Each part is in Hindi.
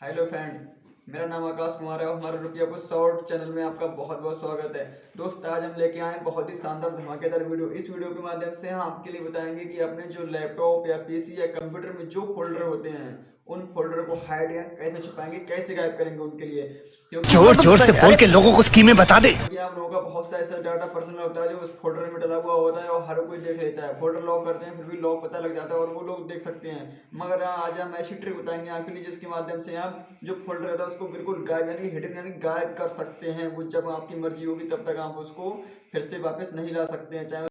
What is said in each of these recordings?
हेलो फ्रेंड्स मेरा नाम आकाश कुमार है और हमारे रुपया को शॉर्ट चैनल में आपका बहुत बहुत स्वागत है। दोस्त आज हम लेके आए बहुत ही शानदार धमाकेदार वीडियो। इस वीडियो के माध्यम से हम आपके लिए बताएँगे कि अपने जो लैपटॉप या पीसी या कंप्यूटर में जो फोल्डर होते हैं उन फोल्डर को हाइड या कैसे छुपाएँगे कैसे गायब करेंगे उनके लिए? ज़ोर ज़ोर से बोल के लोगों को स्कीमें बता दे। आप लोगों बहुत सा ऐसा डाटा पर्सनल होता है जो उस फोल्डर में डला हुआ होता है और हर कोई देख लेता है। फोल्डर लॉक करते हैं फिर भी लॉक पता लग जाता है और वो लोग देख सकते हैं। मगर आज हम ऐसी ट्रिक बताएँगे आपके लिए जिसके माध्यम से आप जो फोल्डर रहता है उसको बिल्कुल गायब यानी हिडन यानी गायब कर सकते हैं। वो जब आपकी मर्ज़ी होगी तब तक आप उसको फिर से वापस नहीं ला सकते हैं। चाहे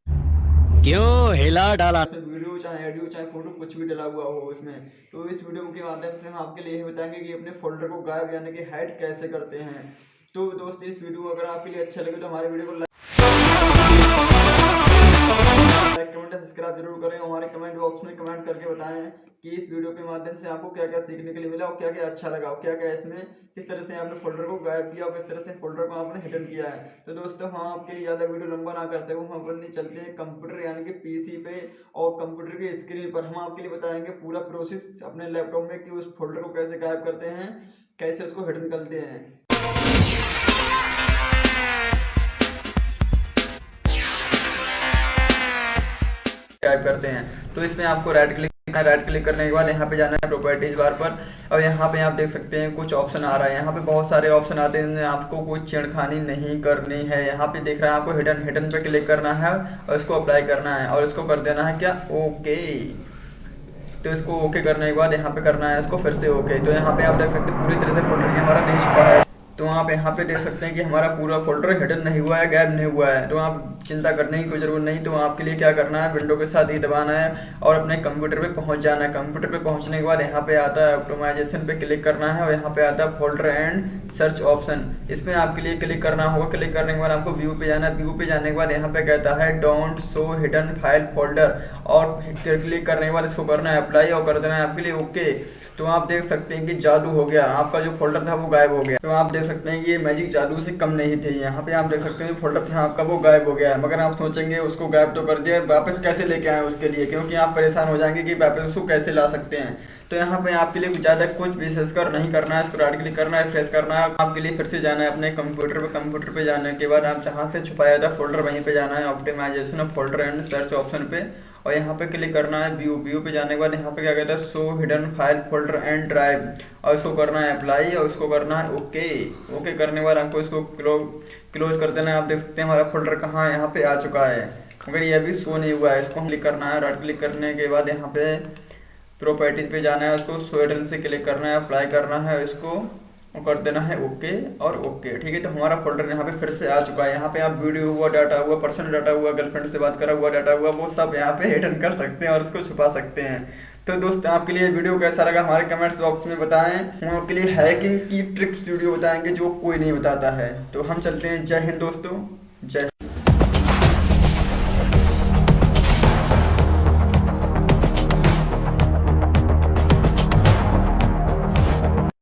क्यों? हिला डाला। वीडियो चाहे ऑडियो चाहे फ़ोटो कुछ भी डला हुआ हो उसमें। तो इस वीडियो के माध्यम से हम आपके लिए बताएँगे कि अपने फोल्डर को गायब यानी कि हाइड कैसे करते हैं। तो दोस्त, इस वीडियो को अगर आपके लिए अच्छा लगे तो हमारे वीडियो को लाइक कमेंट सब्सक्राइब ज़रूर करें। हमारे कमेंट बॉक्स में कमेंट करके बताएँ कि इस वीडियो के माध्यम से आपको क्या क्या सीखने के लिए मिला और क्या क्या अच्छा लगा और क्या क्या इसमें किस तरह से आपने फोल्डर को गायब किया और किस तरह से फोल्डर को आपने हिडन किया है। तो दोस्तों हम आपके लिए ज़्यादा वीडियो लंबा ना करते हुए हम अपने चलते हैं कंप्यूटर यानी कि पीसी पे और कंप्यूटर की स्क्रीन पर। हम आपके लिए बताएँगे पूरा प्रोसेस अपने लैपटॉप में कि उस फोल्डर को कैसे गायब करते हैं, कैसे उसको हिडन करते हैं। टाइप करते हैं। तो इसमें आपको राइट क्लिक करना राइट क्लिक करने के बाद यहाँ पे जाना है प्रॉपर्टीज़ बार पर। और यहाँ पे आप देख सकते हैं कुछ ऑप्शन आ रहा है। यहाँ पे बहुत सारे ऑप्शन आते हैं। आपको कोई छेड़खानी नहीं करनी है। यहाँ पे देख रहे हैं आपको हिडन हिडन पे क्लिक करना है और इसको अप्लाई करना है और इसको कर देना है क्या? ओके तो इसको ओके करने के बाद यहाँ पे करना है इसको फिर से ओके तो यहाँ पे आप देख सकते हैं पूरी तरह से फोल्डर हमारा नहीं छुपा है। तो आप यहाँ पे देख सकते हैं कि हमारा पूरा फोल्डर हिडन नहीं हुआ है गायब नहीं हुआ है। तो आप चिंता करने की कोई ज़रूरत नहीं तो आपके लिए क्या करना है? विंडो के साथ ही दबाना है और अपने कंप्यूटर पे पहुँच जाना है। कंप्यूटर पे पहुँचने के बाद यहाँ पे आता है ऑप्टोमाइजेशन पे क्लिक करना है और यहाँ पे आता है फोल्डर एंड सर्च ऑप्शन इसमें आपके लिए क्लिक करना होगा। क्लिक करने के बाद आपको व्यू पे जाना है। व्यू पे जाने के बाद यहाँ पे कहता है don't show hidden file folder और क्लिक करने के बाद इसको करना है अप्लाई और कर देना है आपके लिए। ओके तो आप देख सकते हैं कि जादू हो गया। आपका जो फोल्डर था वो गायब हो गया। तो आप देख सकते हैं कि ये मैजिक जादू से कम नहीं थी। यहाँ पे आप देख सकते हैं फोल्डर था आपका वो गायब हो गया। मगर आप सोचेंगे उसको गायब तो कर दिया, वापस कैसे लेके आए उसके लिए? क्योंकि आप परेशान हो जाएँगे कि वापस उसको कैसे ला सकते हैं। तो यहाँ पे आपके लिए ज़्यादा कुछ विशेषकर नहीं करना है, इसको राइट क्लिक करना है फेस करना है। आपके लिए फिर से जाना है अपने कंप्यूटर पे कंप्यूटर पे जाने के बाद आप जहाँ से छुपाया था फोल्डर वहीं पे जाना है optimisation of folder and search option पे। और यहाँ पे क्लिक करना है व्यू व्यू पे जाने के बाद यहाँ पे क्या कहता है show hidden file folder and drive और इसको करना है अप्लाई और इसको करना है ओके ओके करने के बाद आपको इसको क्लोज कर देना है। आप देख सकते हैं हमारा फोल्डर कहाँ यहाँ पे आ चुका है। मगर ये अभी शो नहीं हुआ है। इसको क्लिक करना है। राइट क्लिक करने के बाद यहाँ पे प्रॉपर्टीज़ पे जाना है। उसको हिडन से क्लिक करना है। अप्लाई करना है। इसको कर देना है, ओके, और ओके, ठीक है? तो हमारा फोल्डर यहाँ पे फिर से आ चुका है। यहाँ पे आप वीडियो हुआ डाटा हुआ पर्सनल डाटा हुआ गर्लफ्रेंड से बात करा हुआ डाटा हुआ, वो सब यहाँ पे हिडन कर सकते हैं और उसको छुपा सकते हैं। तो दोस्त, आपके लिए वीडियो कैसा लगा? हमारे कमेंट्स बॉक्स में बताएँ। हम आपके लिए हैकिंग की ट्रिक्स वीडियो बताएँगे जो कोई नहीं बताता है। तो हम चलते हैं। जय हिंद दोस्तों। जय